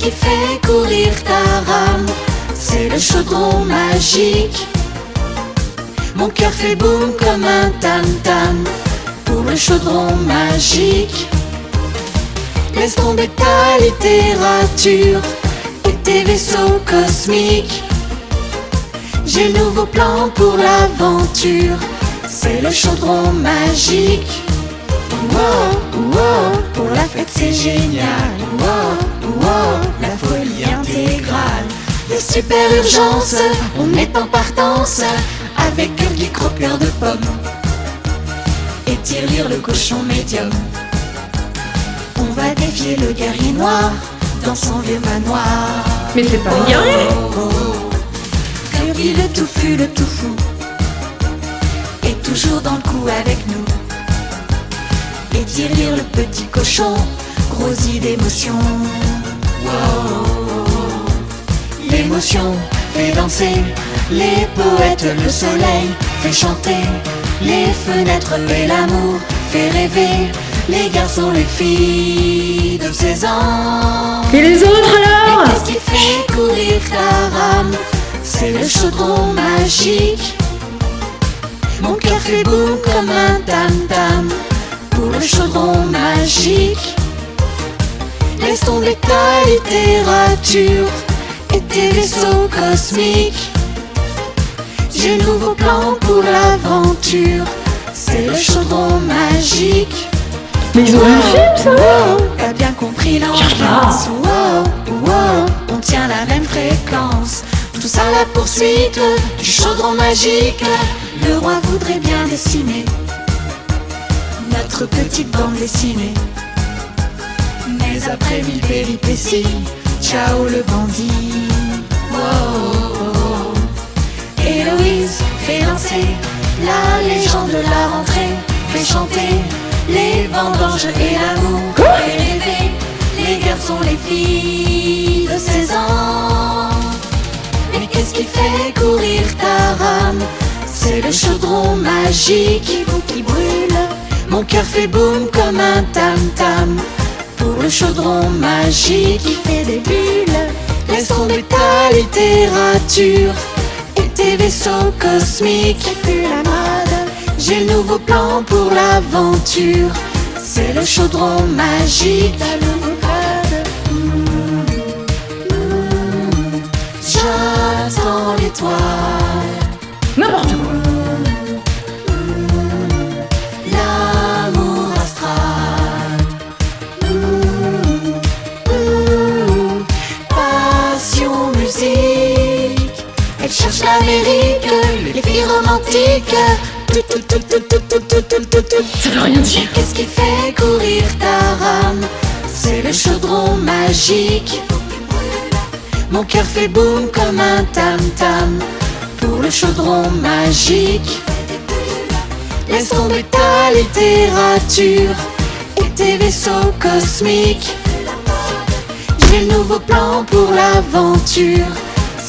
qui fait courir ta rame C'est le chaudron magique. Mon cœur fait boum comme un tam-tam pour le chaudron magique. Laisse tomber ta littérature et tes vaisseaux cosmiques. J'ai le nouveau plan pour l'aventure, c'est le chaudron magique. Wow, wow, pour la fête c'est génial. Wow, la folie intégrale. Des super urgences, on est en partance avec Gurgi croqueur de pommes et tire-lire le cochon médium. On va défier le guerrier noir dans son vieux manoir. Mais c'est pas un guerrier Gurgi le touffu, le tout fou est toujours dans le coup avec nous. Et tire-lire le petit cochon, grossi d'émotion. Wow. L'émotion fait danser les poètes, le soleil fait chanter les fenêtres et l'amour fait rêver les garçons, les filles de 16 ans. Et les autres alors qu'est-ce qui fait courir ta rame? C'est le chaudron magique. Mon cœur fait boum comme un tam-tam pour le chaudron magique. Laisse tomber ta littérature et tes vaisseaux cosmiques. J'ai nouveau plan pour l'aventure. C'est le chaudron magique. Mais ils ont un film ça Wow, T'as bien compris l'ambiance Wow, wow, on tient la même fréquence Tous à la poursuite du chaudron magique Le roi voudrait bien dessiner Notre petite bande dessinée Après mille péripéties. Ciao le bandit. Wow. Héloïse fait danser La légende de la rentrée. Fait chanter les vendanges et l'amour. Fait rêver les garçons, les filles de 16 ans. Mais qu'est-ce qui fait courir ta rame? C'est le chaudron magique qui qui brûle. Mon cœur fait boum comme un tam-tam le chaudron magique qui fait des bulles. Laisse tomber ta littérature et tes vaisseaux cosmiques. C'est plus la mode. J'ai le nouveau plan pour l'aventure. C'est le chaudron magique. Le nouveau code. L'étoile. N'importe quoi Elle cherche l'Amérique, les filles romantiques. Ça veut rien dire. Qu'est-ce qui fait courir ta rame? C'est le chaudron magique. Mon cœur fait boum comme un tam-tam pour le chaudron magique. Laisse tomber ta littérature et tes vaisseaux cosmiques. J'ai le nouveau plan pour l'aventure.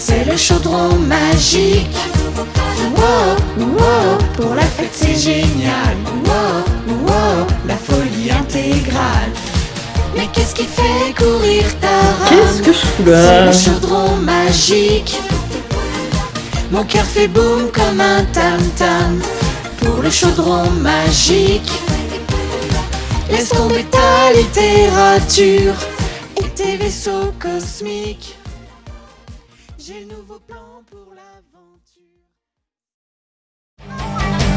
C'est le chaudron magique. Wow, wow, pour la fête c'est génial. Wow, wow, la folie intégrale. Mais qu'est-ce qui fait courir ta rame? Qu'est-ce que je fous C'est là le chaudron magique. Mon cœur fait boum comme un tam-tam. Pour le chaudron magique. Laisse tomber ta littérature Et tes vaisseaux cosmiques J'ai le nouveau plan pour l'aventure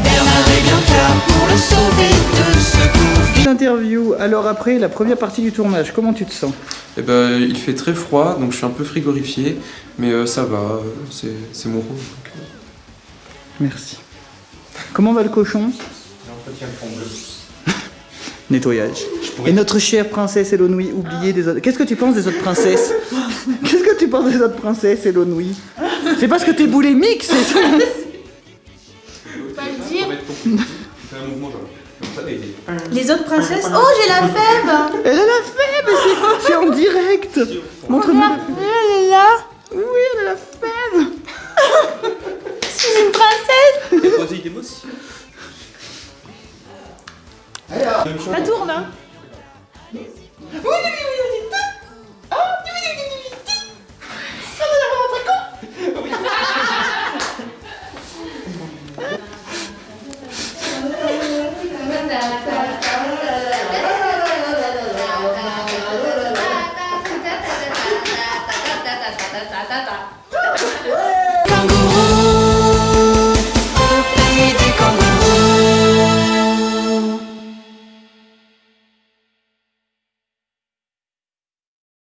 Bernard et Bianca pour le sauver de secours L'interview, alors après la première partie du tournage, comment tu te sens? Eh ben, il fait très froid, donc je suis un peu frigorifié, mais euh, ça va, euh, c'est mon rôle. donc, euh. Merci. Comment va le cochon? Nettoyage. Et notre chère princesse Elonouille, oubliée des autres. Qu'est-ce que tu penses des autres princesses? tu penses des autres princesses, Elonouille C'est parce que t'es boulimique, c'est ça. Fais un mouvement genre, comme ça, et- Les autres princesses Oh, j'ai la fève. Elle a la fève, c'est- c'est en direct. Montre-moi. Elle est là. Oui, elle a la fève. C'est une princesse. Ça tourne, hein. Oui, oui, oui, oui,